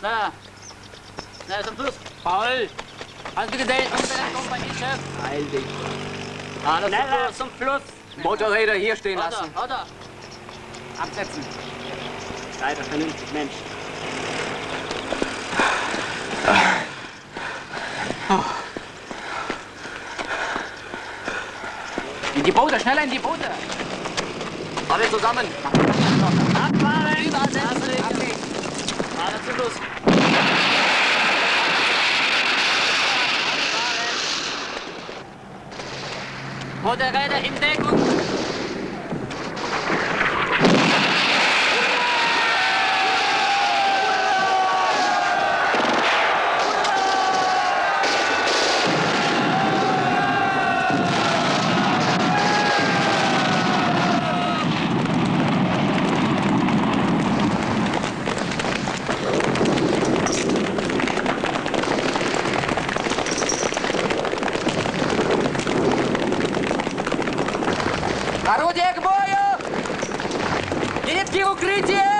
Schnell. Schnell zum Fluss. Paul, hast du gesehen, was da kommt bei dir, Chef? Heil dich. Alles Schneller zum Fluss. Motorräder hier stehen oder, lassen. Oder. Absetzen. Leider vernünftig, Mensch. Oh. In die Boote, schneller in die Boote. Alle zusammen. Abfahren. Abfahren. Abfahren. Abfahren. Abfahren. Abfahren. Motorräder in Deckung. Орудие к бою! Зенитки в укрытие!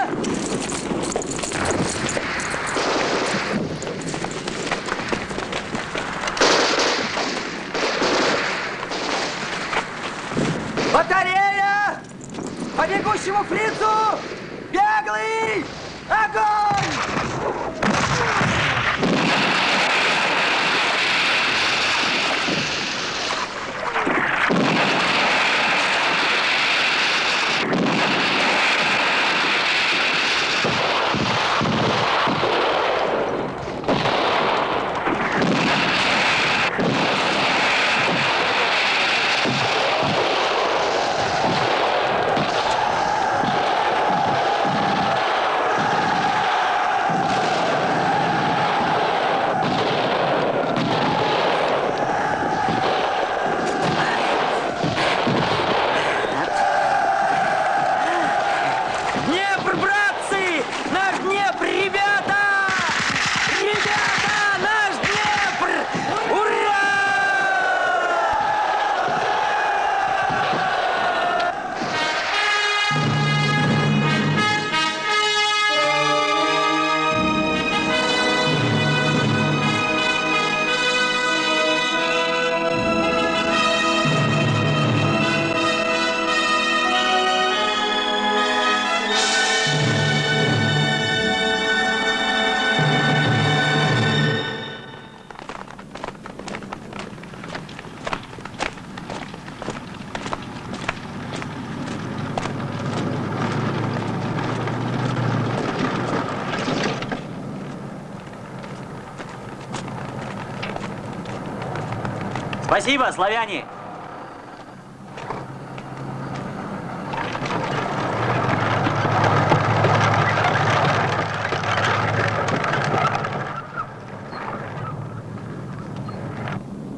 Спасибо, славяне!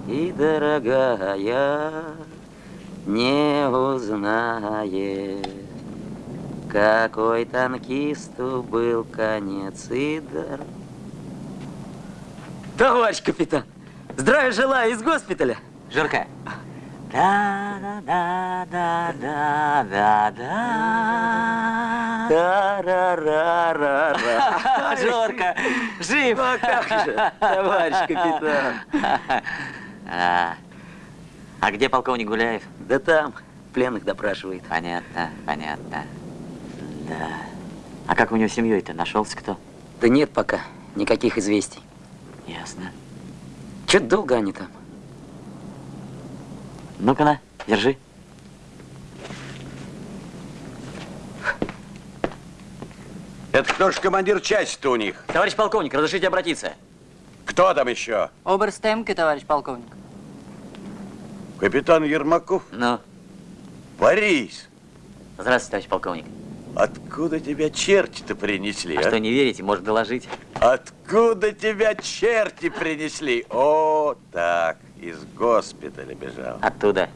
И дорогая не узнает, какой танкисту был конец и дар. Товарищ капитан, здравия желаю из госпиталя. Жирка. Да, да, да, да, да, да, Та-ра-ра-ра-ра. Жорка, жив! Ну, а как же, товарищ капитан. А, а где полковник Гуляев? Да там, пленных допрашивает. Понятно, понятно. Да. А как у него семьей-то? Нашелся кто? Да нет пока, никаких известий. Ясно. Че-то долго они там. Ну-ка на, держи. Это кто же командир части-то у них? Товарищ полковник, разрешите обратиться? Кто там еще? Оберстемки, товарищ полковник. Капитан Ермаков? Ну, Борис, здравствуйте, товарищ полковник. откуда тебя черти-то принесли, А а? что, не верите, может доложить? Откуда тебя черти принесли? О, так, из госпиталя бежал. Оттуда.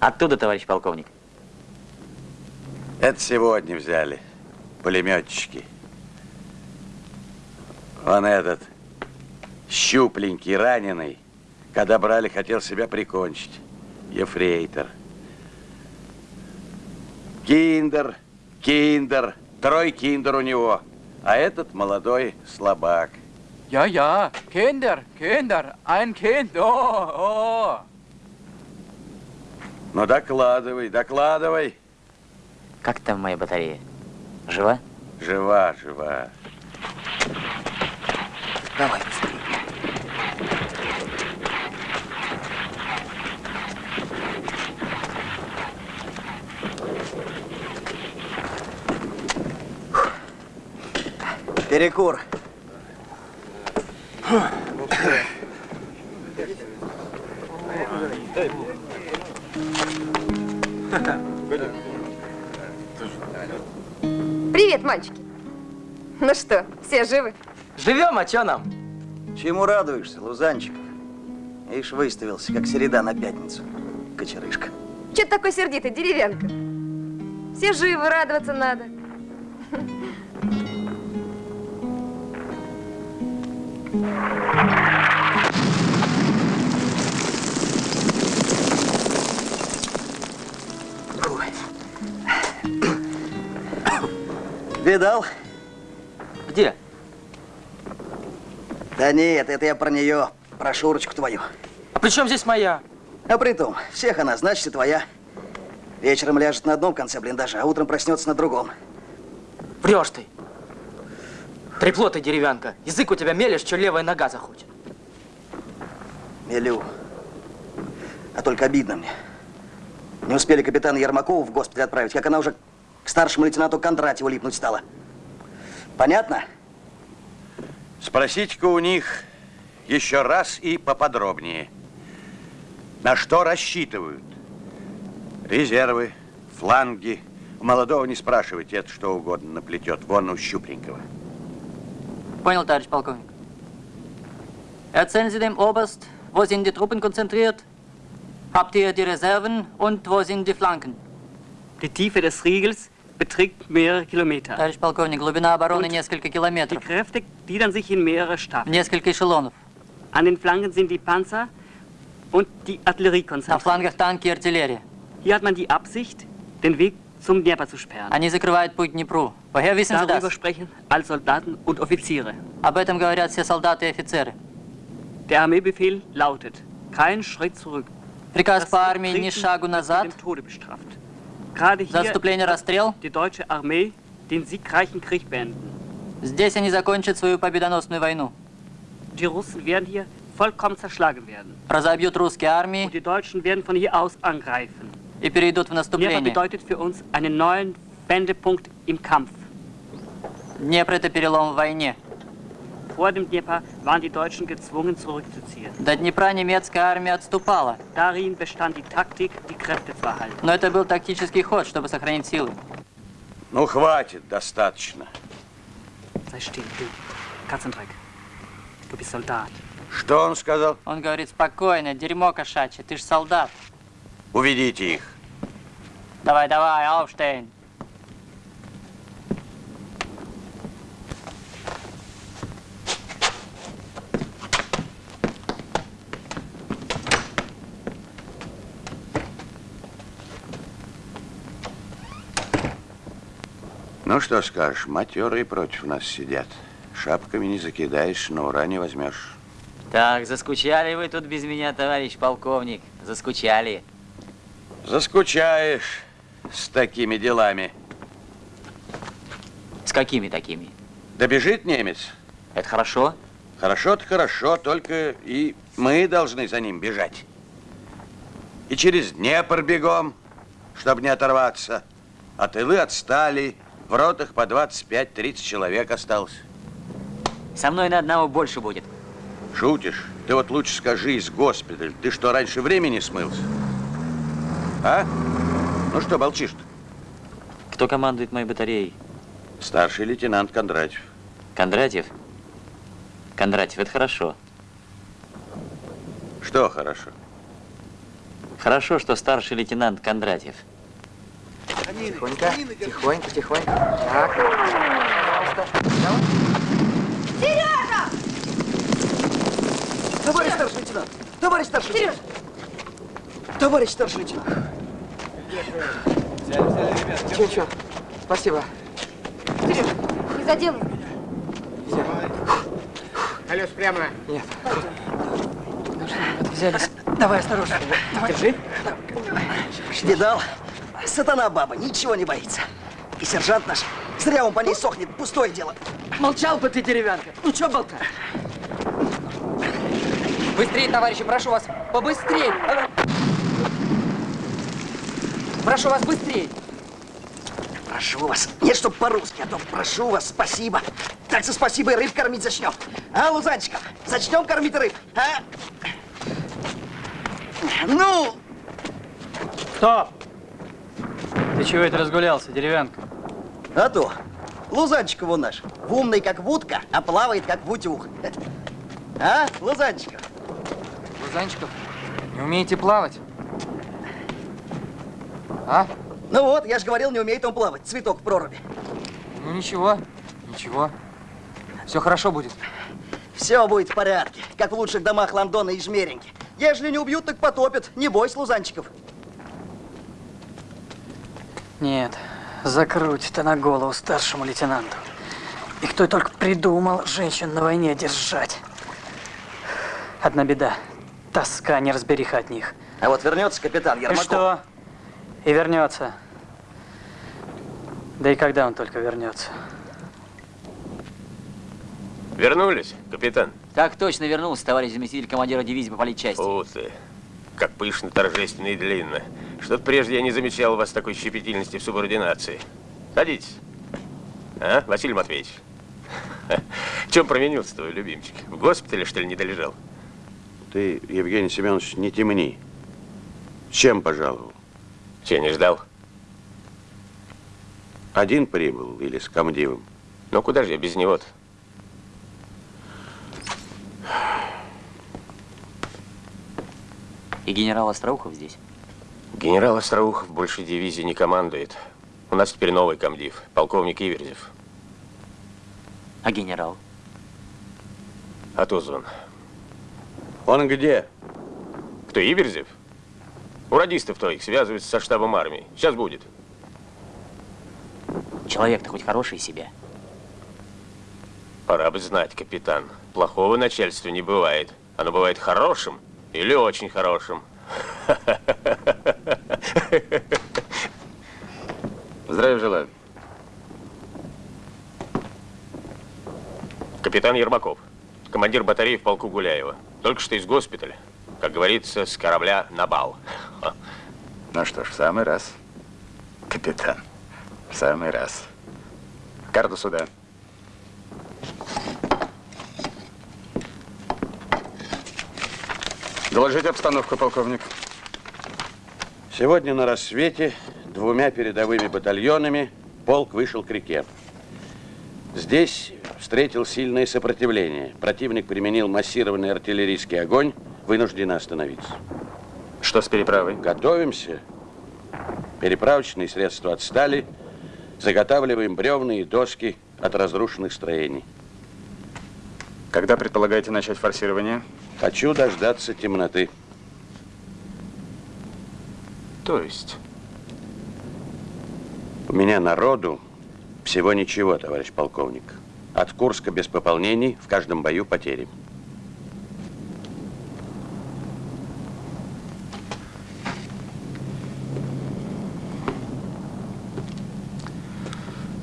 Оттуда, товарищ полковник. Это сегодня взяли пулеметчики. Он этот щупленький, раненый, когда брали, хотел себя прикончить. Ефрейтор. Киндер, киндер, трой киндер у него. А этот молодой слабак. Ja, ja, Kinder, Kinder, ein Kind, oh, oh. Ну, докладывай, докладывай. Как там моя батарея? Жива? Жива, жива. Давай. Перекур. Привет, мальчики. Ну что, все живы? Живем, а чё нам? Чему радуешься, Лузанчик? Ишь, выставился, как середа на пятницу. Кочерышка. Че ты такой сердитый, деревянка? Все живы, радоваться надо. Видал? Где? Да нет, это я про нее, про Шурочку твою. А при чем здесь моя? А при том, всех она, значит, и твоя. Вечером ляжет на одном конце блиндажа, а утром проснется на другом. Врешь ты. Трепло ты, деревянка. Язык у тебя мелешь, что левая нога захочет. Мелю. А только обидно мне. Не успели капитана Ермакову в госпиталь отправить, как она уже к старшему лейтенанту Кондратьеву липнуть стала. Понятно? Спросите-ка у них еще раз и поподробнее. На что рассчитывают? Резервы, фланги. У молодого не спрашивайте, это что угодно наплетет. Вон у Щупренького. Понял, товарищ полковник. Erzählen Sie dem Oberst, wo sind die Truppen konzentriert? Habt ihr die Reserven und wo sind die Flanken? Die Tiefe des Riegels beträgt mehrere Kilometer. Товарищ полковник, глубина обороны Und несколько Die километров. Kräfte gliedern sich in mehrere Staffeln. Несколько эшелонов. An den Flanken sind die Panzer und die Artillerie На konzentriert. флангах танки и артиллерия. Hier hat man die Absicht, den Weg zum Dnieper zu sperren. Они закрывают путь к Днепру. Woher wissen Sie Darüber das? sprechen alle Soldaten und Offiziere. Об этом говорят все солдаты и офицеры. Der Armeebefehl lautet, kein Schritt zurück. Приказ Das по армии ни Treten шагу wird назад. mit dem Tode bestraft. Gerade За hier отступление расстрел. die deutsche Armee den siegreichen Krieg beenden. Здесь они закончат свою победоносную войну. Die Russen werden hier vollkommen zerschlagen werden. Разобьют русские армии Und die Deutschen werden von hier aus angreifen. и перейдут в Dnieper наступление. bedeutet für uns einen neuen Wendepunkt im Kampf. Днепр – это перелом в войне. Vor dem Dnieper waren die Deutschen gezwungen zurückzuziehen. До Днепра немецкая армия отступала. Darin bestand die Taktik, die Kräfte zu erhalten. Но это был тактический ход, чтобы сохранить силы. Ну, хватит, достаточно. Sei still, du. Katzendreck. Du bist Soldat. Что он сказал? Он говорит, спокойно, дерьмо кошачье, ты ж солдат. Уведите их. Давай, давай, Ауштейн. Ну, что скажешь, матерые против нас сидят. Шапками не закидаешь, на ура не возьмешь. Так, заскучали вы тут без меня, товарищ полковник? Заскучали. Заскучаешь с такими делами. С какими такими? Добежит немец? Это хорошо? Хорошо-то хорошо, только и мы должны за ним бежать. И через Днепр бегом, чтобы не оторваться. А тылы отстали, в ротах по 25-30 человек осталось. Со мной на одного больше будет. Шутишь? Ты вот лучше скажи из госпиталя. Ты что, раньше времени смылся? А? Ну что, молчишь-то? Кто командует моей батареей? Старший лейтенант Кондратьев. Кондратьев? Кондратьев, это хорошо. Что хорошо? Хорошо, что старший лейтенант Кондратьев. Тихонько, тихонько, тихонько. Так, пожалуйста. Товарищ старший лейтенант! Товарищ старший лейтенант! Товарищ старший лейтенант! Чего, чего? Спасибо. Сереж, не заделай. Колес прямо. Взялись. Давай, осторожно. Давай. Держи. Видал? Сатана баба, ничего не боится. И сержант наш, зря он по ней сохнет, пустое дело. Молчал бы ты, деревянка. Ну что болтаешь? Быстрее, товарищи, прошу вас. Побыстрее. Прошу вас, быстрее. Прошу вас. Нет, чтоб по-русски, а то прошу вас, спасибо. Так за спасибо и рыб кормить зачнем. А, Лузанчиков, зачнем кормить рыб, а? Ну, Стоп! Ты чего это разгулялся, деревянка? а то. Лузанчиков он наш. Умный, как вудка, а плавает, как в утюг. А, Лузанчиков? Лузанчиков, не умеете плавать? А? Ну вот, я же говорил, не умеет он плавать. Цветок в проруби. Ну ничего, ничего. Все хорошо будет. Все будет в порядке, как в лучших домах Лондона и Жмереньки. Ежели не убьют, так потопят. Не бойся, Лузанчиков. Нет, закрутит она голову старшему лейтенанту. И кто только придумал женщин на войне держать. Одна беда. Тоска, неразбериха от них. А вот вернется капитан И Ермаков. что? И вернется. Да и когда он только вернется. Вернулись, капитан? Так точно вернулся, товарищ заместитель командира дивизии по политчасти. Ух ты, как пышно, торжественно и длинно. Что-то прежде я не замечал у вас такой щепетильности в субординации. Садитесь. А, Василий Матвеевич? В чем провинился твой любимчик? В госпитале, что ли, не долежал? Ты, Евгений Семенович, не темни. Чем пожаловал? Че, не ждал? Один прибыл или с комдивом? Ну, куда же я без него-то? И генерал Остроухов здесь. Генерал Остроухов больше дивизии не командует. У нас теперь новый комдив, полковник Иверзев. А генерал? Атузон. Он где? Кто, Иверзев? У радистов твоих связывается со штабом армии. Сейчас будет. Человек-то хоть хороший из себя. Пора бы знать, капитан. Плохого начальства не бывает. Оно бывает хорошим или очень хорошим. Здравия желаю. Капитан Ермаков, командир батареи в полку Гуляева. Только что из госпиталя. Как говорится, с корабля на бал. Ну что ж, в самый раз. Капитан, в самый раз. Карту сюда. Доложите обстановку, полковник. Сегодня на рассвете двумя передовыми батальонами полк вышел к реке. Здесь встретил сильное сопротивление. Противник применил массированный артиллерийский огонь, вынужден остановиться. Что с переправой? Готовимся. Переправочные средства отстали. Заготавливаем бревна и доски от разрушенных строений. Когда предполагаете начать форсирование? Хочу дождаться темноты. То есть? У меня народу всего ничего, товарищ полковник. От Курска без пополнений, в каждом бою потери.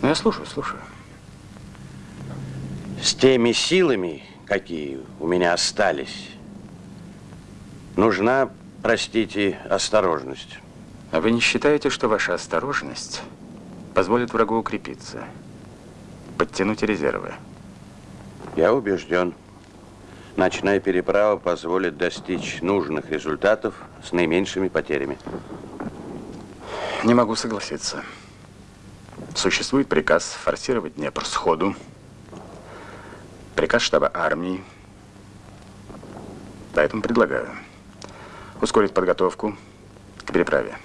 Ну, я слушаю, слушаю. С теми силами, какие у меня остались, нужна, простите, осторожность. А вы не считаете, что ваша осторожность позволит врагу укрепиться, подтянуть резервы? Я убежден, ночная переправа позволит достичь нужных результатов с наименьшими потерями. Не могу согласиться. Существует приказ форсировать Днепр сходу. Приказ штаба армии. Поэтому предлагаю ускорить подготовку к переправе.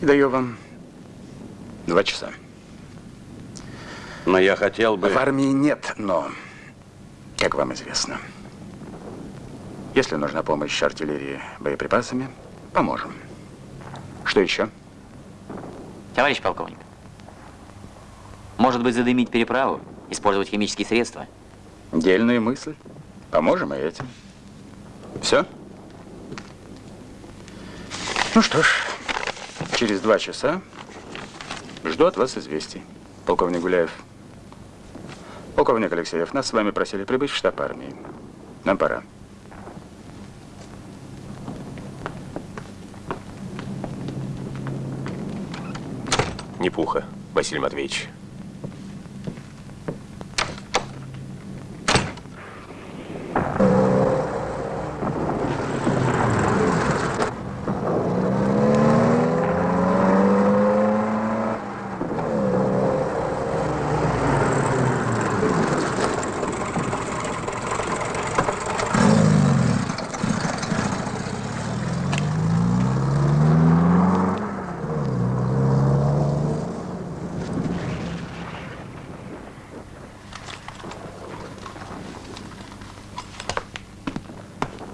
И даю вам два часа. Но я хотел бы... В армии нет, но, как вам известно, если нужна помощь артиллерии боеприпасами, поможем. Что еще? Товарищ полковник, может быть, задымить переправу? Использовать химические средства? Дельная мысль. Поможем и этим. Все? Ну что ж, через два часа жду от вас известий. Полковник Гуляев. Полковник Алексеев, нас с вами просили прибыть в штаб армии. Нам пора. Не пуха, Василий Матвеевич.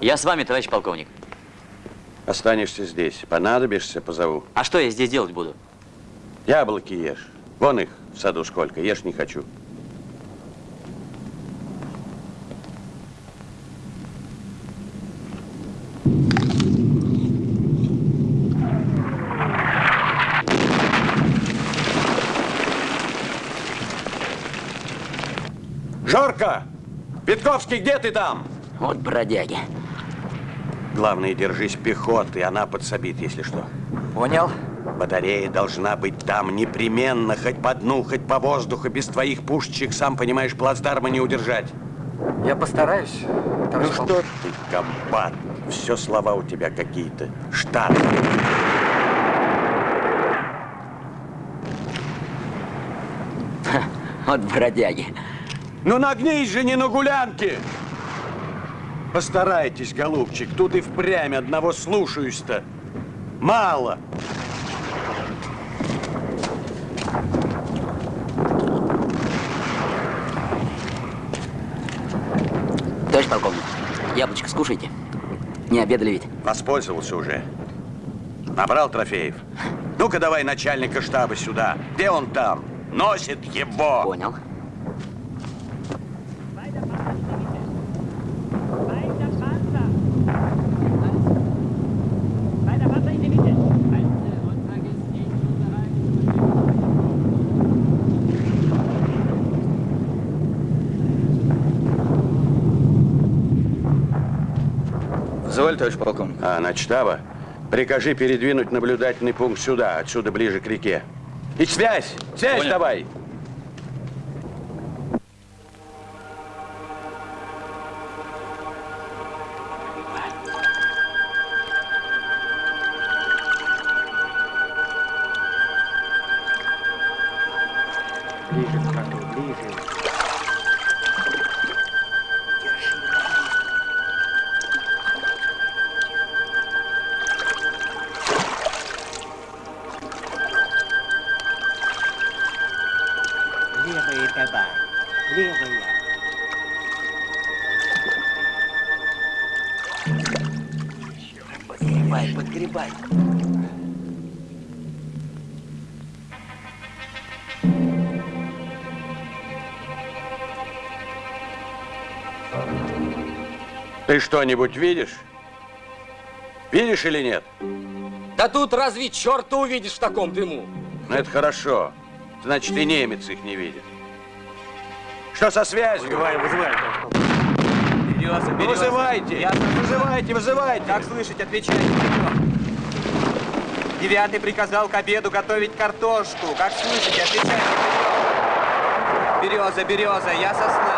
Я с вами, товарищ полковник. Останешься здесь. Понадобишься, позову. А что я здесь делать буду? Яблоки ешь. Вон их в саду сколько. Ешь не хочу. Жорка! Петковский, где ты там? Вот бродяги. Главное, держись пехоты, она подсобит, если что. Понял. Батарея должна быть там непременно, хоть по дну, хоть по воздуху. Без твоих пушечек, сам понимаешь, плацдарма не удержать. Я постараюсь, Ну что ты, комбат? Все слова у тебя какие-то. Штат. Вот бродяги. Ну нагнись же не на гулянке! Постарайтесь, голубчик, тут и впрямь одного слушаюсь-то. Мало. Товарищ полковник, яблочко скушайте. Не обедали ведь? Воспользовался уже. Набрал трофеев. Ну-ка давай начальника штаба сюда. Где он там? Носит его. Понял. Позволь, товарищ полковник. А, на штаба? Прикажи передвинуть наблюдательный пункт сюда, отсюда ближе к реке. И связь! Связь Понял. давай! Ты что-нибудь видишь? Видишь или нет? Да тут разве черта увидишь в таком дыму? Ну, это хорошо. Значит, и немец их не видит. Что со связью? Вызываем, вызываем. Береза, Ну, вызывайте! Вызывайте, вызывайте! Как слышать, отвечайте. Девятый приказал к обеду готовить картошку. Как слышите, отвечайте. Береза, береза, я сосна.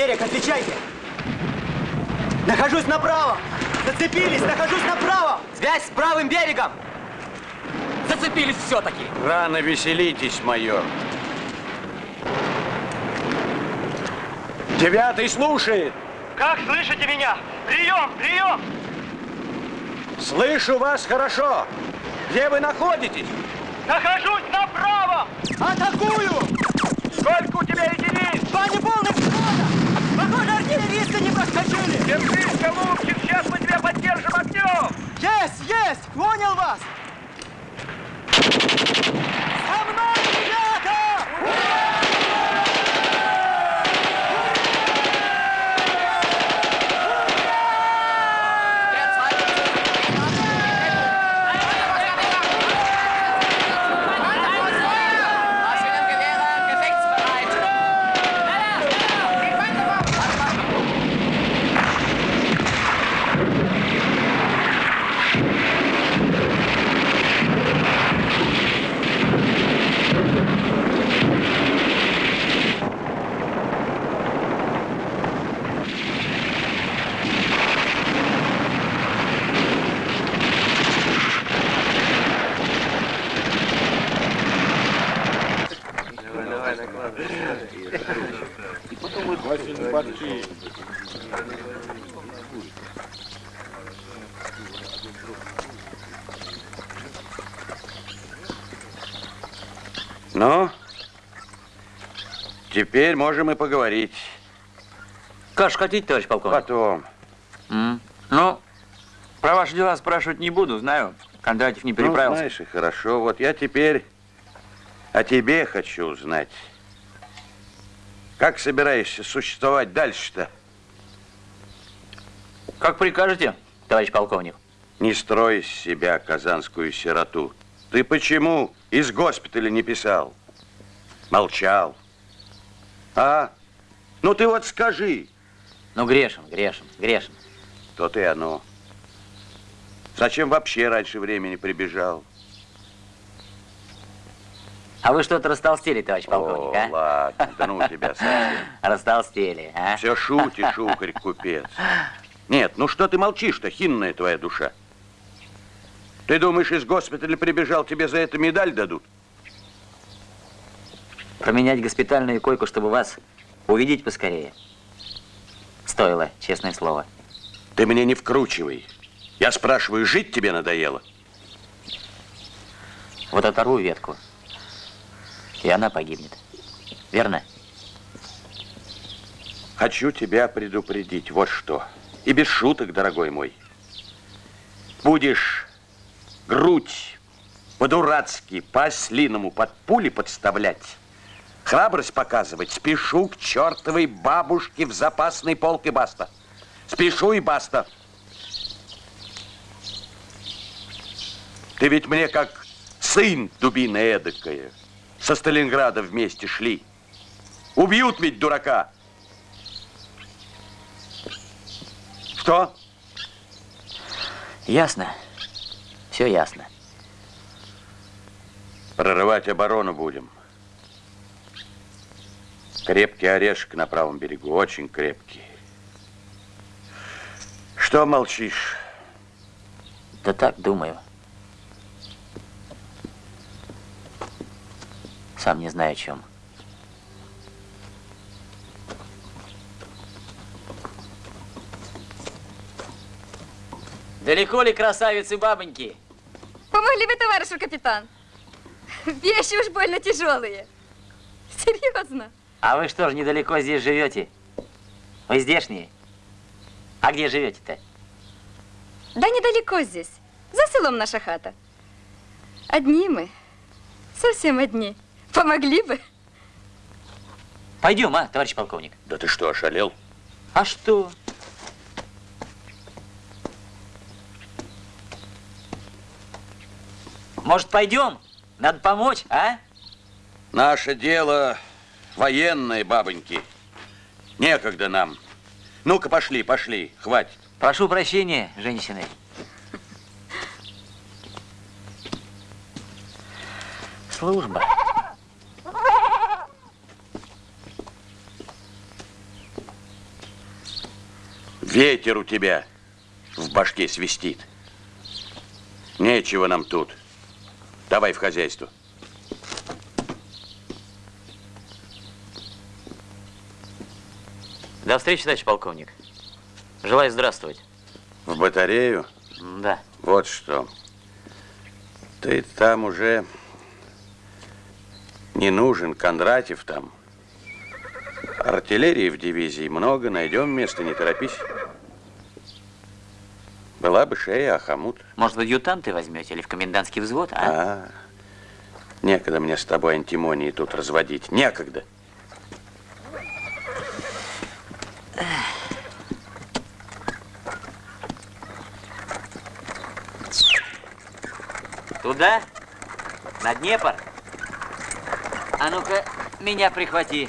Берег, отвечайте! Нахожусь направо! Зацепились! Нахожусь направо! Связь с правым берегом! Зацепились все-таки! Рано веселитесь, майор. Девятый слушает. Как слышите меня? Прием! Прием! Слышу вас хорошо. Где вы находитесь? Нахожусь направо! Атакую! Сколько у тебя единиц? Два неполных взвода! Похоже, артиллеристы не проскочили! Держись, Голубчик, сейчас мы тебя поддержим огнем! Есть, есть! Понял вас! За мной, теперь можем и поговорить. Как ж хотите, товарищ полковник? Потом. М. Ну, про ваши дела спрашивать не буду, знаю. Кондратьев не Ну, переправился. знаешь, и хорошо. Вот я теперь о тебе хочу узнать. Как собираешься существовать дальше-то? как прикажете, товарищ полковник? Не строй из себя казанскую сироту. Ты почему из госпиталя не писал? Молчал. А? Ну ты вот скажи. Ну, грешен, грешен, грешен. То-то и оно. Зачем вообще раньше времени прибежал? А вы что-то растолстели, товарищ полковник, О, а? ладно, да ну тебя совсем. Растолстели, а? Все шутишь, укорь, купец. Нет, ну что ты молчишь-то, хинная твоя душа? Ты думаешь, из госпиталя прибежал, тебе за это медаль дадут? Променять госпитальную койку, чтобы вас увидеть поскорее. Стоило, честное слово. Ты мне не вкручивай. Я спрашиваю, жить тебе надоело? Вот оторву ветку, и она погибнет. Верно? Хочу тебя предупредить, вот что. И без шуток, дорогой мой. Будешь грудь по-дурацки, по-ослиному под пули подставлять, храбрость показывать, спешу к чертовой бабушке в запасный полк и баста. Спешу и баста. Ты ведь мне как сын дубина эдакая. Со Сталинграда вместе шли. Убьют ведь дурака. Что? Ясно. Все ясно. Прорывать оборону будем. Крепкий орешек на правом берегу, очень крепкий. Что молчишь? Да так, думаю. Сам не знаю о чем. Далеко ли красавицы бабоньки? Помогли бы, товарищ капитан. Вещи уж больно тяжелые. Серьезно. А вы что ж, недалеко здесь живете? Вы здешние? А где живете-то? Да недалеко здесь. За селом наша хата. Одни мы. Совсем одни. Помогли бы. Пойдем, а, товарищ полковник? Да ты что, ошалел? А что? Может, пойдем? Надо помочь, а? Наше дело военное, бабоньки. Некогда нам. Ну-ка, пошли, пошли, хватит. Прошу прощения, женщины. Служба. Ветер у тебя в башке свистит. Нечего нам тут. Давай в хозяйство. До встречи, товарищ полковник. Желаю здравствовать. В батарею? Да. Вот что. Ты там уже не нужен, Кондратьев там. Артиллерии в дивизии много, найдем место, не торопись. Была бы шея, а хомут. Может, в адъютанты возьмете или в комендантский взвод, а? А, некогда мне с тобой антимонии тут разводить. Некогда. Туда? На Днепр? А ну-ка, меня прихвати.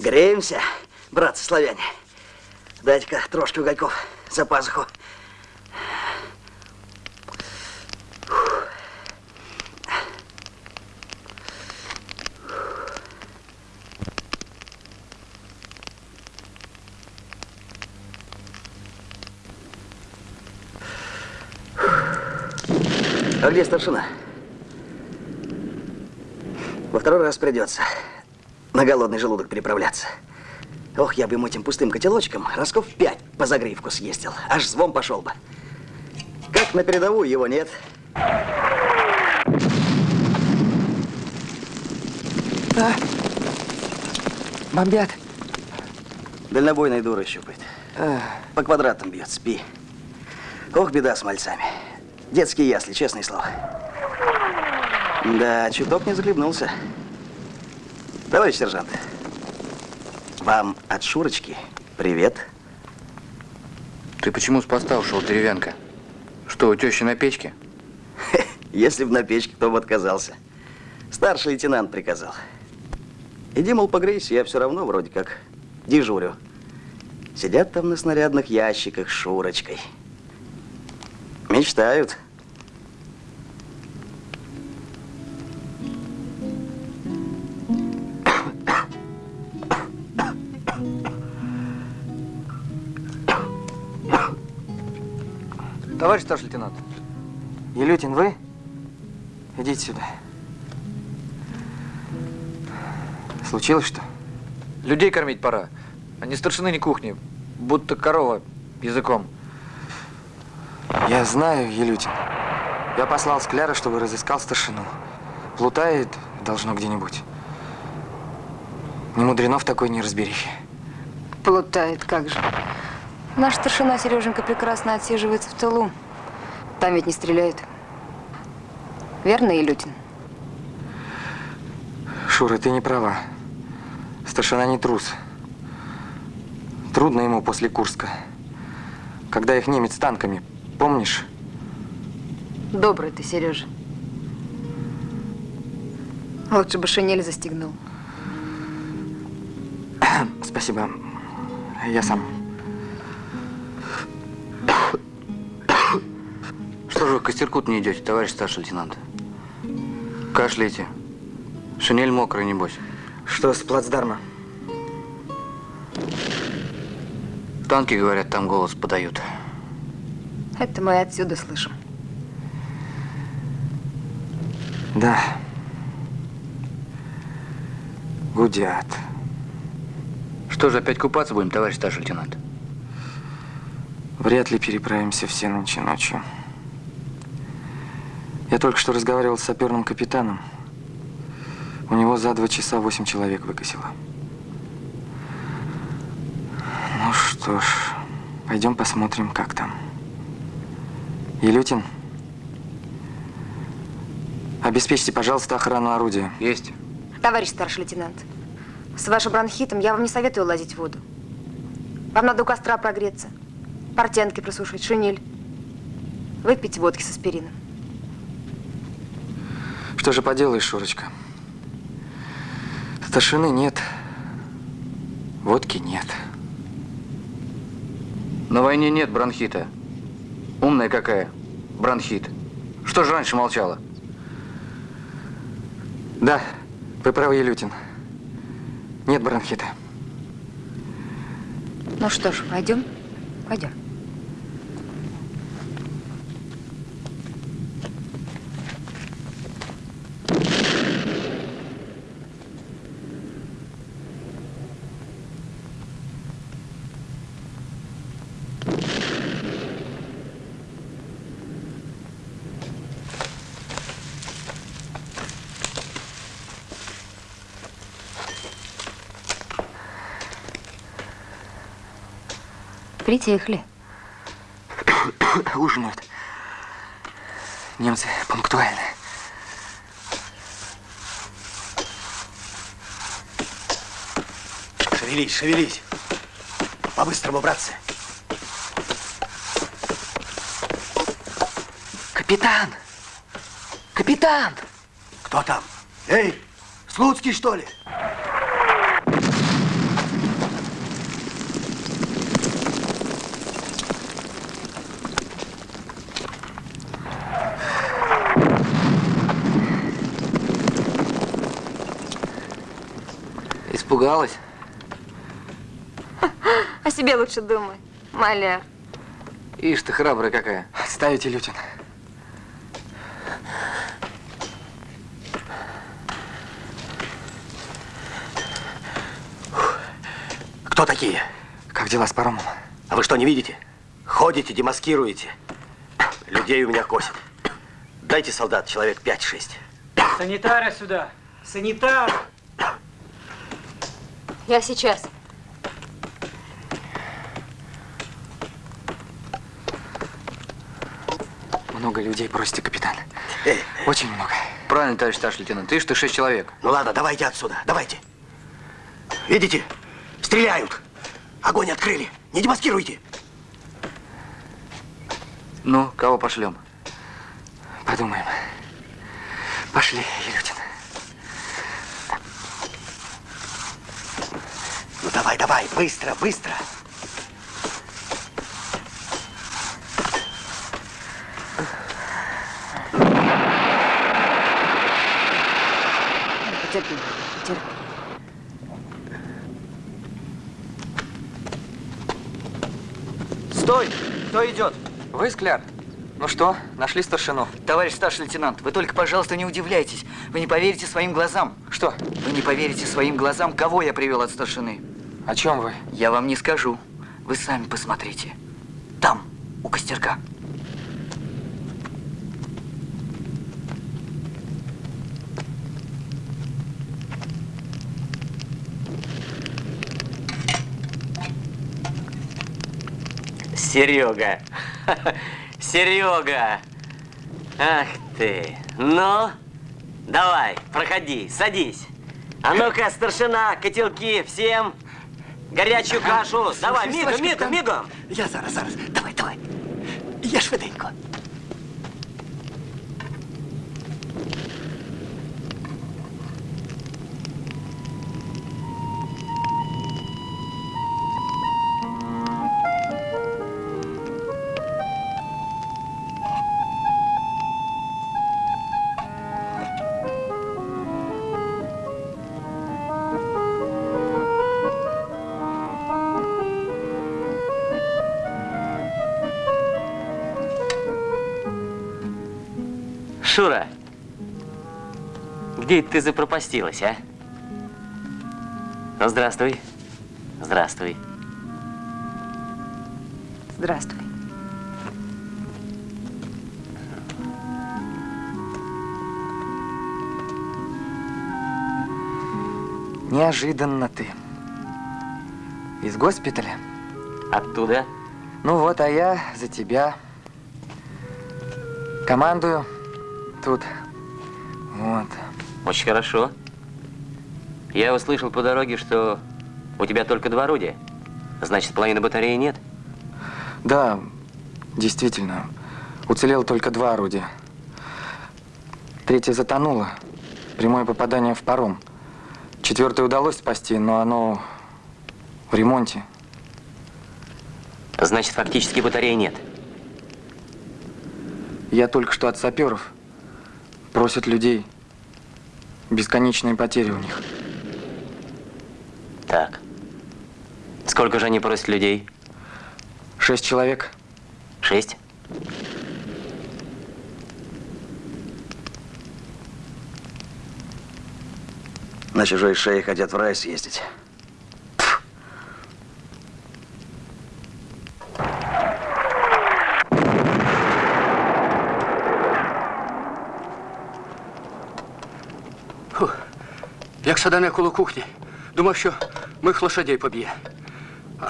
Греемся, братцы-славяне. Дайте-ка трошки угольков за пазуху. А где старшина? Во второй раз придется на голодный желудок переправляться. Ох, я бы ему этим пустым котелочком расков пять по загривку съездил. Аж звон пошел бы. Как на передовую его нет. А, бомбят. Дальнобойная дура щупает. По квадратам бьет, спи. Ох, беда с мальцами. Детские ясли, честное слово. Да, чуток не захлебнулся. Товарищ сержант, вам от Шурочки привет. Ты почему с поста ушел, деревянка? Что, у тещи на печке? Если б на печке, кто бы отказался. Старший лейтенант приказал. Иди, мол, погрейся, я все равно вроде как дежурю. Сидят там на снарядных ящиках с Шурочкой. Мечтают. Товарищ старший лейтенант. Елютин, вы? Идите сюда. Случилось что? Людей кормить пора. А не старшины, ни кухни. Будто корова языком. Я знаю, Елютин. Я послал Скляра, чтобы разыскал старшину. Плутает, должно где-нибудь. Не мудрено в такой неразберихе. Плутает, как же. Наш старшина Сереженька прекрасно отсиживается в тылу. Там ведь не стреляют. Верно, Илютин? Шура, ты не права. Старшина не трус. Трудно ему после Курска. Когда их немец танками, помнишь? Добрый ты, Сережа. Лучше бы шинель застегнул. Спасибо. Я сам. Что же вы к костерку не идете, товарищ старший лейтенант? Кашляете. Шинель мокрая, небось. Что с плацдарма? Танки, говорят, там голос подают. Это мы отсюда слышим. Да. Гудят. Что же, опять купаться будем, товарищ старший лейтенант? Вряд ли переправимся все ночи ночью. Я только что разговаривал с саперным капитаном. У него за два часа восемь человек выкосило. Ну что ж, Пойдем посмотрим, как там. Елютин, обеспечьте, пожалуйста, охрану орудия. Есть. Товарищ старший лейтенант, с вашим бронхитом я вам не советую лазить в воду. Вам надо у костра прогреться, портянки просушить, шинель. Выпить водки с аспирином. Что же поделаешь, Шурочка? Старшины нет, водки нет. На войне нет бронхита. Умная какая. Бронхит. Что же раньше молчала? Да, вы правы, Елютин. Нет бронхита. Ну что ж, пойдем? Пойдем. Притихли. Ужинают. Немцы пунктуальны. Шевелись, шевелись. По-быстрому, братцы. Капитан! Капитан! Кто там? Эй, Слуцкий, что ли? Испугалась? О себе лучше думай, маляр. Ишь ты, храбрая какая. Ставите, Лютин. Кто такие? Как дела с паромом? А вы что, не видите? Ходите, демаскируете. Людей у меня косит. Дайте солдат человек 5-6. Санитара сюда! Санитар! Я сейчас. Много людей просите, капитан. Очень много. Правильно, товарищ старший лейтенант. Ты ты шесть человек. Ну ладно, давайте отсюда, давайте. Видите? Стреляют. Огонь открыли. Не демаскируйте. Ну, кого пошлем? Подумаем. Пошли, Елютин. Ну давай, давай, быстро, быстро. Потерпи, потерпи. Стой! Кто идет? Вы, Скляр? Ну что, нашли старшину? Товарищ старший лейтенант, вы только, пожалуйста, не удивляйтесь. Вы не поверите своим глазам. Что? Вы не поверите своим глазам, кого я привел от старшины. О чем вы? Я вам не скажу. Вы сами посмотрите. Там, у костерка. Серега. Серега. Ах ты. Ну, давай, проходи, садись. А ну-ка, старшина, котелки всем. Горячую кашу. Давай, мигом, мигом, мигом. Я зараз, зараз. Давай, давай. Я швиденько. Шура, где ты запропастилась, а? Ну, здравствуй. Здравствуй. Здравствуй. Неожиданно ты. Из госпиталя? Оттуда. Ну вот, а я за тебя командую тут. Вот. Очень хорошо. Я услышал по дороге, что у тебя только два орудия. Значит, половины батареи нет? Да, действительно. Уцелело только два орудия. Третье затонуло. Прямое попадание в паром. Четвертое удалось спасти, но оно в ремонте. Значит, фактически батареи нет. Я только что от саперов. Просят людей. Бесконечные потери у них. Так. Сколько же они просят людей? Шесть человек. Шесть? На чужой шее хотят в рай съездить. Так Шадане коло кухні. Думав, що моїх лошадей поб'є. А,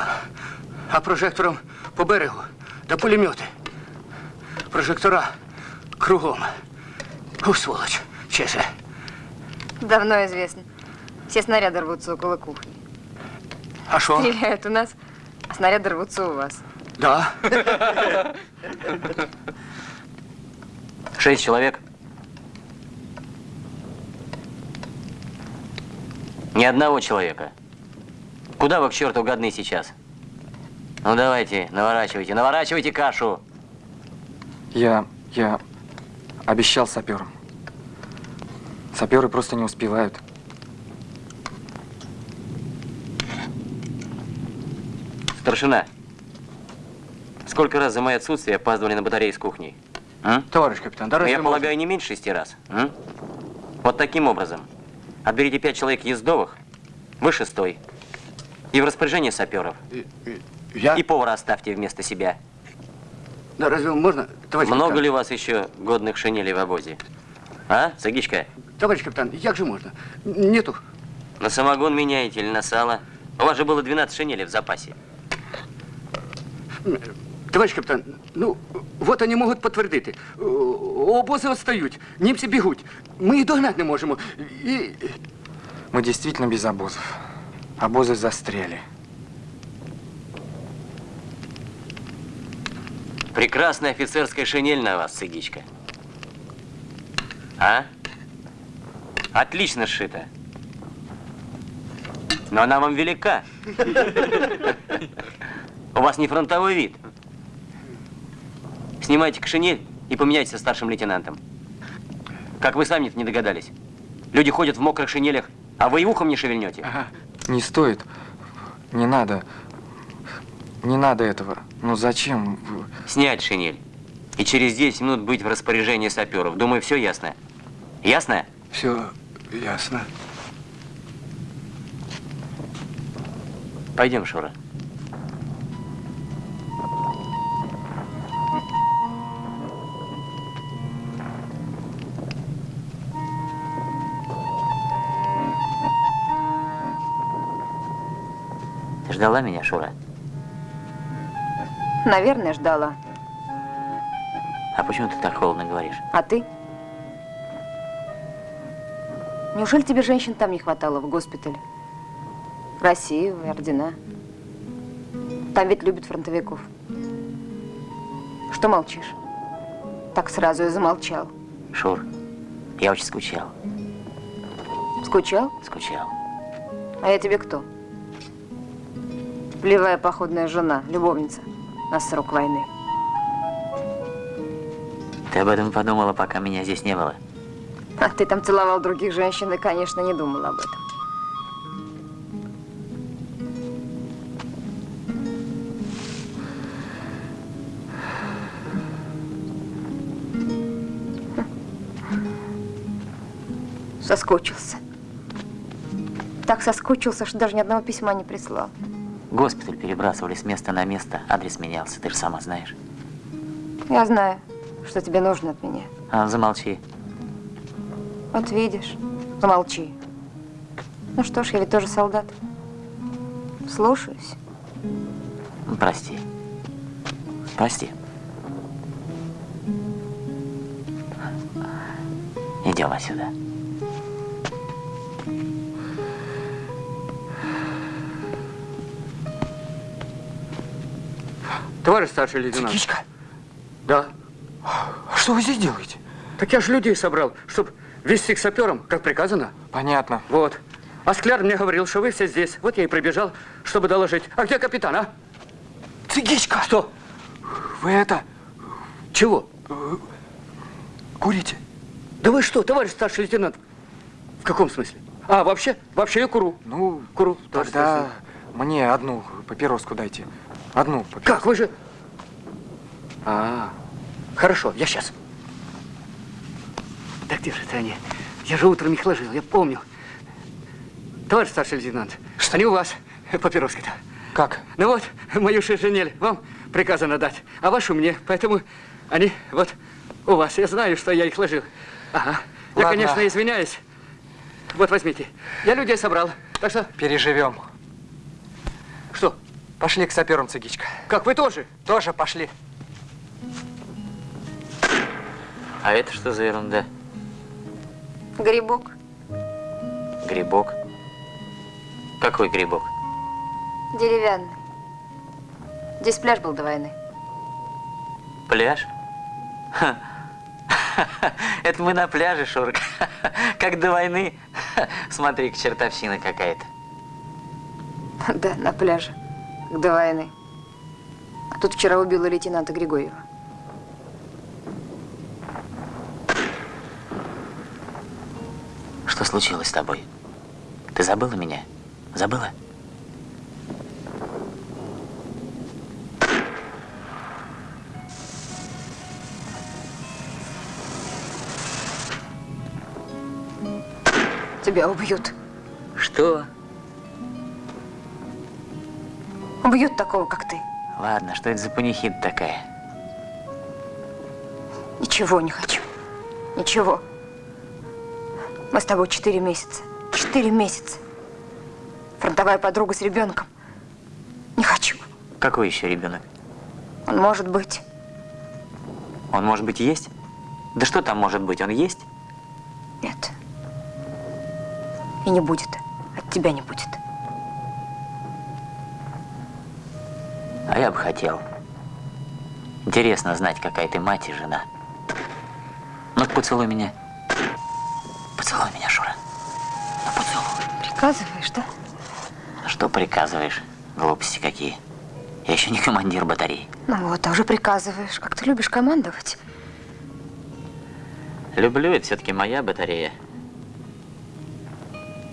а прожектором по берегу да пулемети. Прожектора кругом. У сволочь, же? Давно известно. Все снаряды рвутся около кухни. А что? Стреляют у нас, а снаряды рвутся у вас. Да. Шесть человек Ни одного человека. Куда вы к черту годны сейчас? Ну давайте, наворачивайте, наворачивайте кашу. Я, я обещал саперам. Саперы просто не успевают. Старшина, сколько раз за мое отсутствие опаздывали на батарее с кухней? А? Товарищ капитан, да Ну, Я можно? полагаю, не меньше шести раз. м? Вот таким образом. Отберите пять человек ездовых, вы шестой. И в распоряжение саперов. Я? И повара оставьте вместо себя. Да разве можно, товарищ Много капитан? ли у вас еще годных шинелей в обозе? А, Сагичка? Товарищ капитан, як же можно? Нету. На самогон меняете или на сало? У вас же было 12 шинелей в запасе. Товарищ капітан, ну, от вони можуть підтвердити. О, Обози відстають, німці бігуть. Ми їх догнати не можемо. І... Мы действительно без обозов. Обозы застряли. Прекрасная офицерская шинель на вас, Сыгичка. А? Отлично сшита. Но она вам велика. У вас не фронтовой вид. Снимайте шинель и поменяйтесь со старшим лейтенантом. Как вы сами не догадались. Люди ходят в мокрых шинелях, а вы и ухом не шевельнете. Не стоит. Не надо. Не надо этого. Ну зачем? Снять шинель. И через 10 минут быть в распоряжении саперов. Думаю, все ясно. Ясно? Все ясно. Пойдем, Шура. Ждала меня, Шура? Наверное, ждала. А почему ты так холодно говоришь? А ты? Неужели тебе женщин там не хватало в госпитале? Россию, ордена. Там ведь любят фронтовиков. Что молчишь? Так сразу и замолчал. Шур, я очень скучал. Скучал? Скучал. А я тебе кто? Плевая походная жена, любовница на срок войны. Ты об этом подумала, пока меня здесь не было? А ты там целовал других женщин и, конечно, не думал об этом. Соскучился. Так соскучился, что даже ни одного письма не прислал. Госпиталь перебрасывали с места на место, адрес менялся, ты же сама знаешь. Я знаю, что тебе нужно от меня. А, замолчи. Вот видишь, замолчи. Ну что ж, я ведь тоже солдат. Слушаюсь. Прости. Прости. Идем отсюда. Товарищ старший лейтенант. Цигичка? Да. Что вы здесь делаете? Так я же людей собрал, чтобы вести к саперам, как приказано. Понятно. Вот. А Скляр мне говорил, что вы все здесь. Вот я и прибежал, чтобы доложить. А где капитан, а? Цигичка! Что? Вы это... Чего? Курите? Да вы что, товарищ старший лейтенант? В каком смысле? А, вообще? Вообще я куру. Ну, куру. Тогда мне одну папироску дайте. Одну папироску. Как, вы же... А, хорошо, я сейчас. Да где же это они? Я же утром их ложил, я помню. Товарищ старший лейтенант, что они у вас, папироски-то. Как? Ну вот, мою шишинель вам приказано дать, а вашу мне, поэтому они вот у вас. Я знаю, что я их ложил. Ага. Я, Ладно. конечно, извиняюсь. Вот возьмите. Я людей собрал, так что... Переживем. Что? Пошли к саперам, Цигичка. Как, вы тоже? Тоже пошли. А это что за ерунда? Грибок. Грибок? Какой грибок? Деревянный. Здесь пляж был до войны. Пляж? Ха. Это мы на пляже, Шурка. Как до войны. Смотри, чертовщина какая-то. Да, на пляже. До войны. А тут вчера убила лейтенанта Григорьева. Что случилось с тобой? Ты забыла меня? Забыла? Тебя убьют. Что? Убьют такого, как ты. Ладно, что это за панихида такая? Ничего не хочу. Ничего. Мы с тобой четыре месяца. Четыре месяца. Фронтовая подруга с ребенком. Не хочу. Какой еще ребенок? Он может быть. Он, может быть, есть? Да что там может быть? Он есть? Нет. И не будет. От тебя не будет. Хотел. Интересно знать, какая ты мать и жена. Ну, поцелуй меня. Поцелуй меня, Шура. Ну, поцелуй. Приказываешь, да? Что приказываешь? Глупости какие. Я еще не командир батареи. Ну вот, а уже приказываешь. Как ты любишь командовать. Люблю, это все-таки моя батарея.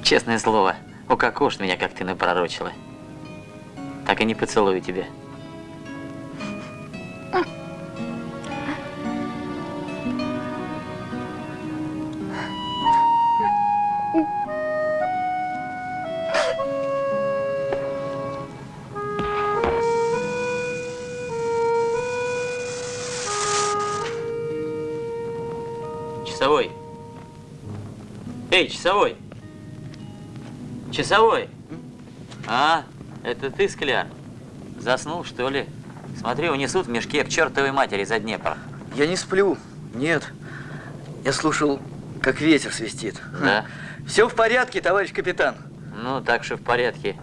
Честное слово, укокошь меня, как ты напророчила. Так и не поцелую тебя. Часовой. Часовой. А, это ты, Скляр? Заснул, что ли? Смотри, унесут в мешке к чертовой матери за Днепр. Я не сплю. Нет. Я слушал, как ветер свистит. Да? Все в порядке, товарищ капитан. Ну, так что в порядке.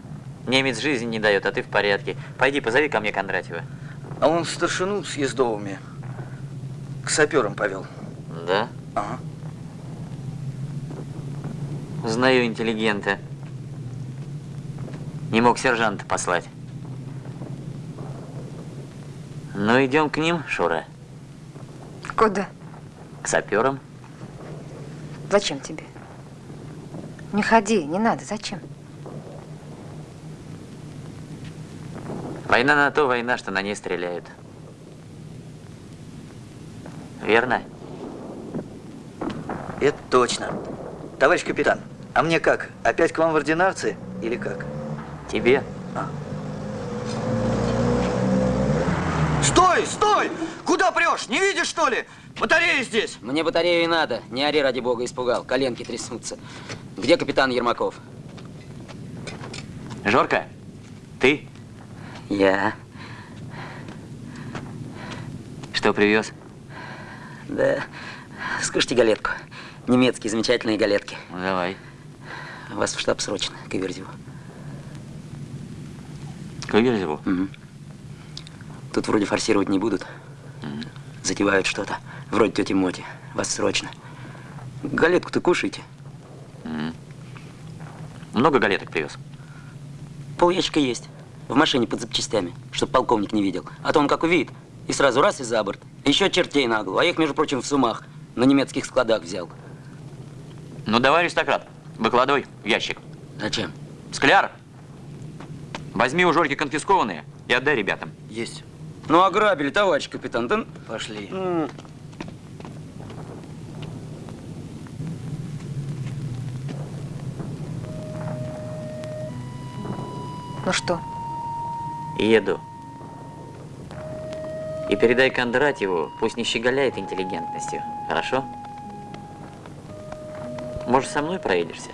Немец жизни не дает, а ты в порядке. Пойди, позови ко мне Кондратьева. А он старшину с Ездовыми к саперам повел. Да? Ага. Знаю интеллигента. Не мог сержанта послать. Ну, идем к ним, Шура. Куда? К саперам. Зачем тебе? Не ходи, не надо. Зачем? Война на то война, что на ней стреляют. Верно? Это точно. Товарищ капитан, а мне как? Опять к вам в ординарцы или как? Тебе. Стой, стой! Куда прешь? Не видишь, что ли? Батарея здесь. Мне батарею и надо. Не ори, ради бога, испугал. Коленки трясутся. Где капитан Ермаков? Жорка, ты? Я. Что привез? Да, скажите галетку. Немецкие замечательные галетки. Ну, давай. Вас в штаб срочно, к Иверзеву. К Иверзеву? Угу. Тут вроде форсировать не будут. Угу. Затевают что-то. Вроде тети Моти. Вас срочно. Галетку-то кушайте. Угу. Много галеток привез? Пол ящика есть. В машине под запчастями, чтобы полковник не видел. А то он как увидит, и сразу раз и за борт. Еще чертей на голову. А их, между прочим, в сумах на немецких складах взял. Ну, давай, аристократ, выкладывай в ящик. Зачем? Скляр, возьми у Жорки конфискованные и отдай ребятам. Есть. Ну, ограбили, товарищ капитан. Да... Пошли. Ну что? Еду. И передай Кондратьеву, пусть не щеголяет интеллигентностью. Хорошо? Может, со мной проедешься?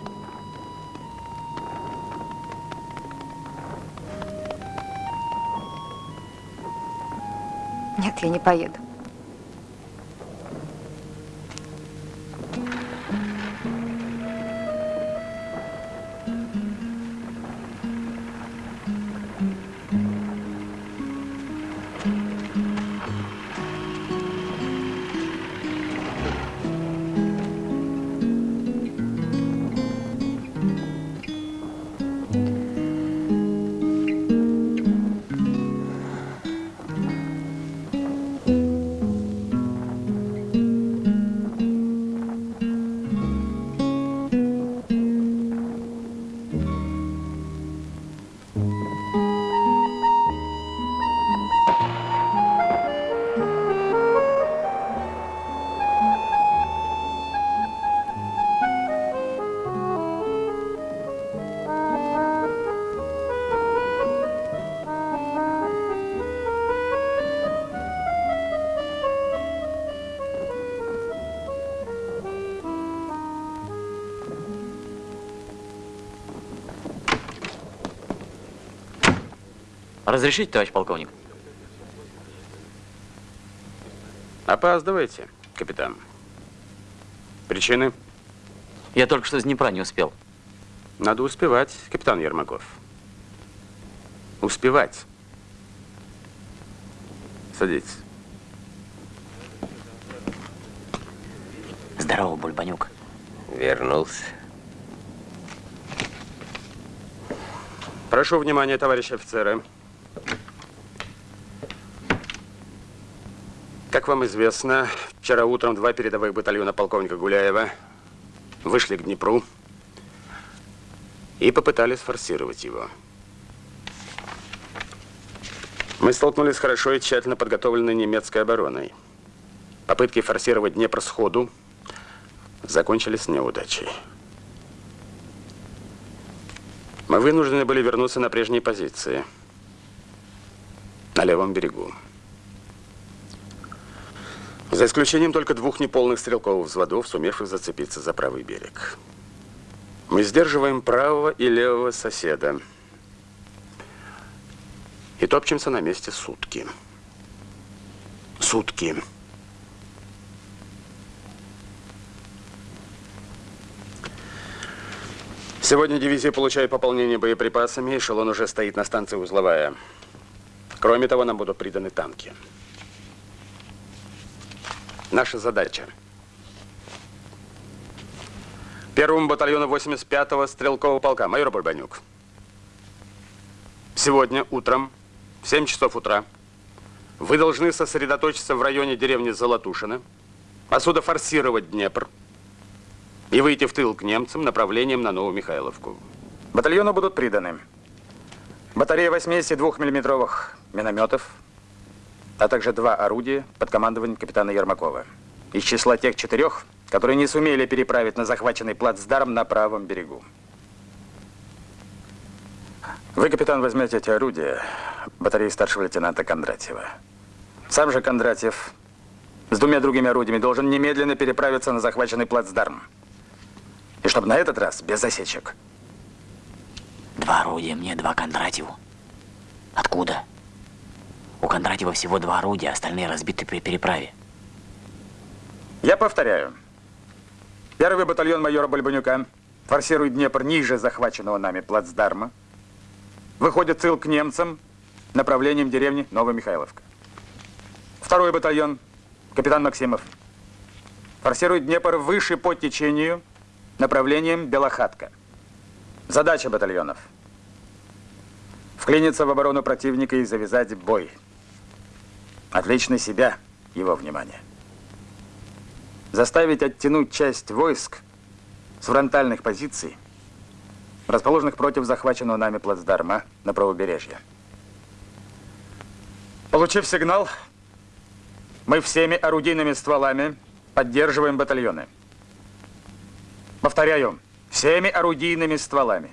Нет, я не поеду. Разрешите, товарищ полковник? Опаздываете, капитан. Причины? Я только что из Днепра не успел. Надо успевать, капитан Ермаков. Успевать. Садитесь. Здорово, Бульбанюк. Вернулся. Прошу внимания, товарищи офицеры. Вам известно, вчера утром два передовых батальона полковника Гуляева вышли к Днепру и попытались форсировать его. Мы столкнулись с хорошо и тщательно подготовленной немецкой обороной. Попытки форсировать Днепр сходу закончились неудачей. Мы вынуждены были вернуться на прежние позиции, на левом берегу. За исключением только двух неполных стрелковых взводов, сумевших зацепиться за правый берег. Мы сдерживаем правого и левого соседа. И топчемся на месте сутки. Сутки. Сегодня дивизия получает пополнение боеприпасами, эшелон уже стоит на станции Узловая. Кроме того, нам будут приданы танки. Наша задача. Первому батальону 85-го стрелкового полка, майор Бульбанюк. Сегодня утром, в 7 часов утра, вы должны сосредоточиться в районе деревни Золотушина, отсюда форсировать Днепр и выйти в тыл к немцам направлением на Новомихайловку. Батальону будут приданы батарея 82 миллиметровых минометов, а также два орудия под командованием капитана Ермакова. Из числа тех четырех, которые не сумели переправить на захваченный плацдарм на правом берегу. Вы, капитан, возьмете эти орудия батареи старшего лейтенанта Кондратьева. Сам же Кондратьев с двумя другими орудиями должен немедленно переправиться на захваченный плацдарм. И чтобы на этот раз без засечек. Два орудия мне, два Кондратьеву. Откуда? У Кондратьева всего два орудия, остальные разбиты при переправе. Я повторяю. Первый батальон майора Бальбанюка форсирует Днепр ниже захваченного нами плацдарма. Выходит тыл к немцам направлением деревни Новомихайловка. Второй батальон, капитан Максимов, форсирует Днепр выше по течению направлением Белохатка. Задача батальонов – вклиниться в оборону противника и завязать бой. Отвлечь на себя его внимание. Заставить оттянуть часть войск с фронтальных позиций, расположенных против захваченного нами плацдарма на правобережье. Получив сигнал, мы всеми орудийными стволами поддерживаем батальоны. Повторяю, всеми орудийными стволами.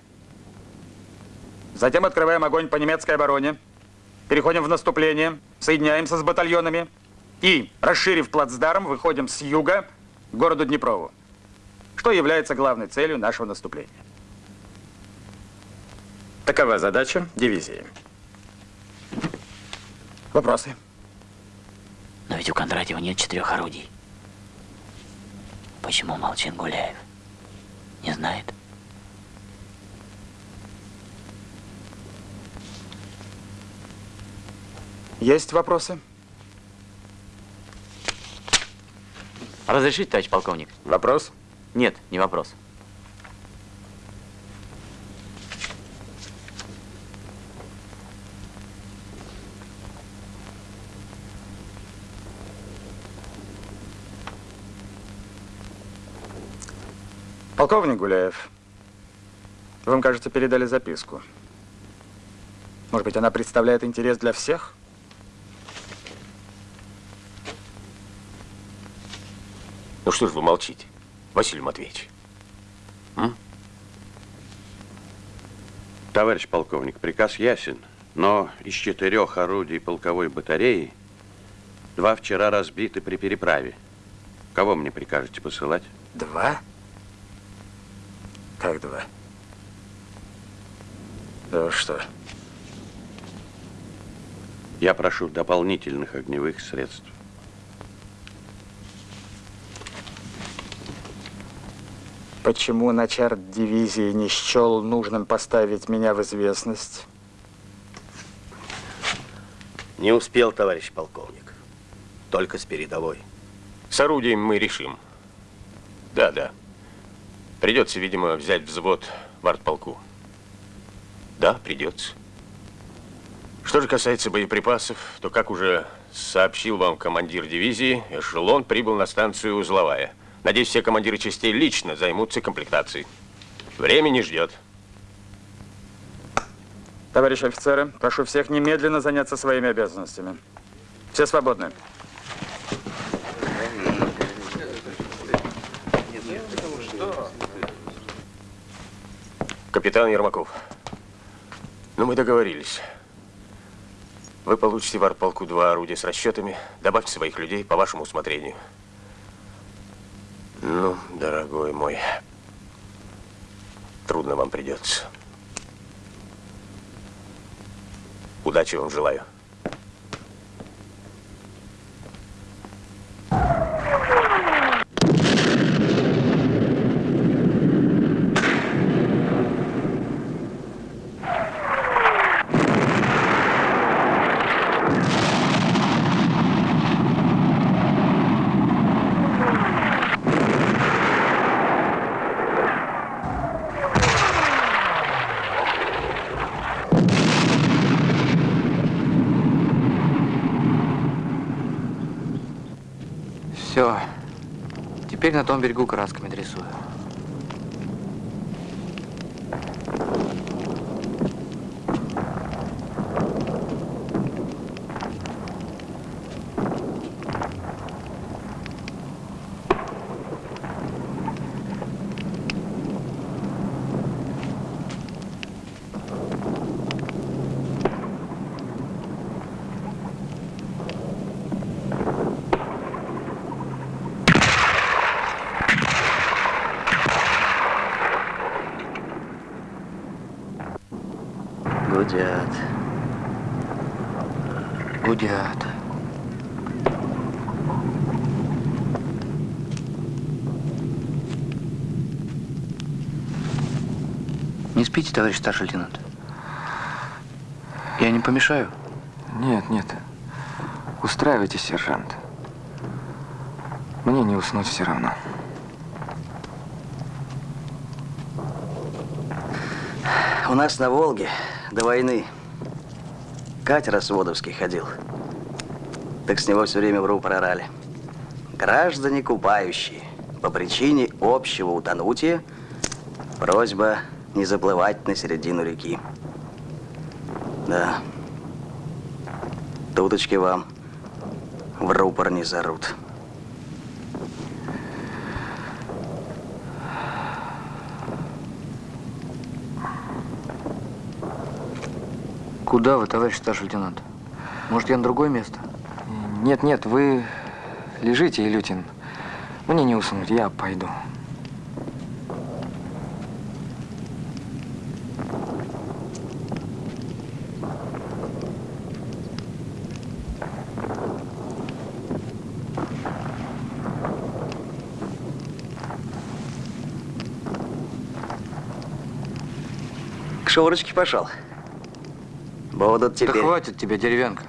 Затем открываем огонь по немецкой обороне, переходим в наступление, соединяемся с батальонами и, расширив плацдарм, выходим с юга к городу Днепрову, что является главной целью нашего наступления. Такова задача дивизии. Вопросы? Но ведь у Кондратьева нет четырех орудий. Почему молчит Гуляев? Не знает? Есть вопросы? Разрешите, товарищ полковник? Вопрос? Нет, не вопрос. Полковник Гуляев, вам, кажется, передали записку. Может быть, она представляет интерес для всех? Ну что ж вы молчите, Василий Матвеевич? М? Товарищ полковник, приказ ясен, но из четырех орудий полковой батареи два вчера разбиты при переправе. Кого мне прикажете посылать? Два? Как два? Да что? Я прошу дополнительных огневых средств. Почему начальник дивизии не счел нужным поставить меня в известность? Не успел, товарищ полковник. Только с передовой. С орудием мы решим. Да, да. Придется, видимо, взять взвод в артполку. Да, придется. Что же касается боеприпасов, то, как уже сообщил вам командир дивизии, эшелон прибыл на станцию Узловая. Надеюсь, все командиры частей лично займутся комплектацией. Время не ждет. Товарищи офицеры, прошу всех немедленно заняться своими обязанностями. Все свободны. Капитан Ермаков, ну мы договорились. Вы получите в артполку два орудия с расчетами. Добавьте своих людей по вашему усмотрению. Ну, дорогой мой, трудно вам придется. Удачи вам желаю. Все. Теперь на том берегу красками рисую. Гудят. Гудят. Спите, товарищ старший лейтенант? Я не помешаю? Нет, нет. Устраивайтесь, сержант. Мне не уснуть все равно. У нас на Волге до войны катер Осводовский ходил. Так с него все время в рупор орали. Граждане купающие, по причине общего утонутия, просьба не заплывать на середину реки. Да. Туточки вам в рупор не зарут. Куда вы, товарищ старший лейтенант? Может, я на другое место? Нет, нет, вы лежите, Илютин. Мне не уснуть, я пойду. К Шурочке пошел. Будут теперь... Да хватит тебе, деревянка.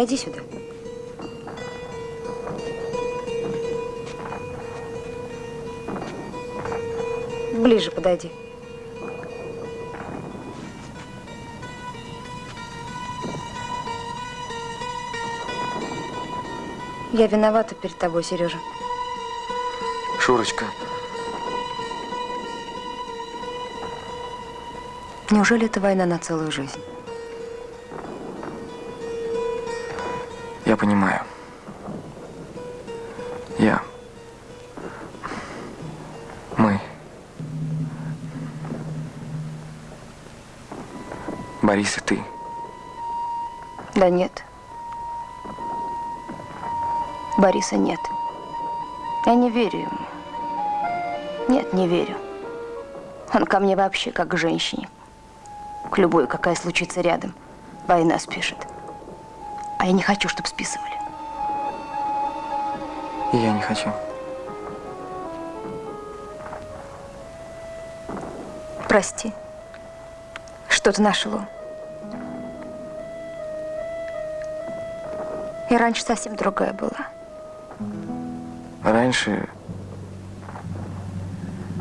Подойди сюда. Ближе подойди. Я виновата перед тобой, Сережа. Шурочка, Неужели это война на целую жизнь? Понимаю. Я. Мы. Борис и ты. Да нет. Бориса нет. Я не верю ему. Нет, не верю. Он ко мне вообще как к женщине. К любой, какая случится рядом. Война спишет. А я не хочу, чтобы списывали. И я не хочу. Прости. Что-то нашло. И раньше совсем другая была. Раньше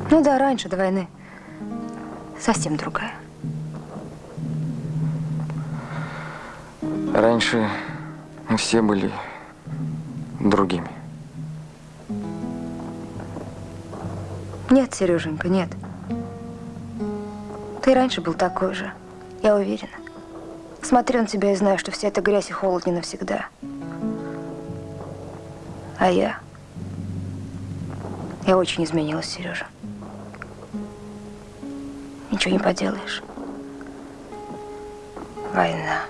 Ну да, раньше, до войны. Совсем другая. Раньше мы все были другими. Нет, Сереженька, нет. Ты раньше был такой же. Я уверена. Смотрю на тебя и знаю, что вся эта грязь и холод не навсегда. А я... Я очень изменилась, Сережа. Ничего не поделаешь. Война.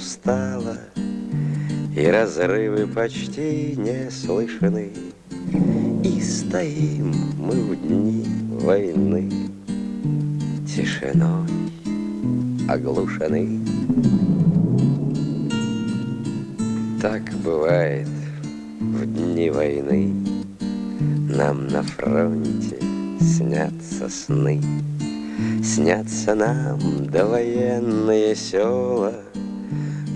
Устало И разрывы почти не слышны. И стоим мы в дни войны. Тишиной оглушены. Так бывает в дни войны. Нам на фронте снятся сны. Снятся нам довоенные села,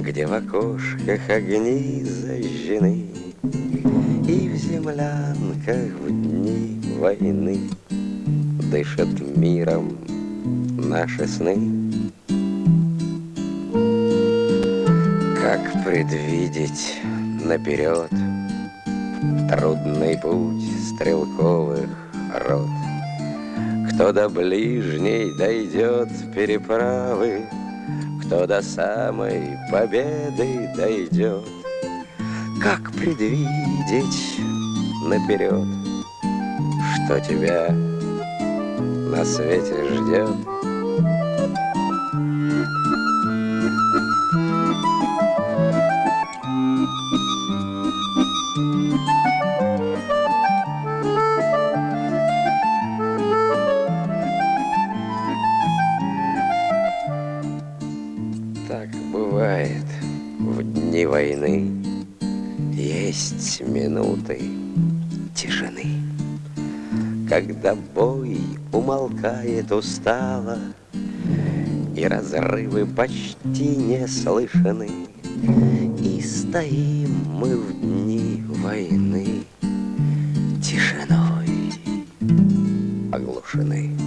Где в окошках огни зажжены, И в землянках в дни войны Дышат миром наши сны. Как предвидеть наперед Трудный путь стрелковых рот? Кто до ближней дойдет переправы, Кто до самой победы дойдет, Как предвидеть наперед, Что тебя на свете ждет? Когда бой умолкает устало И разрывы почти не слышны И стоим мы в дни войны Тишиной оглушены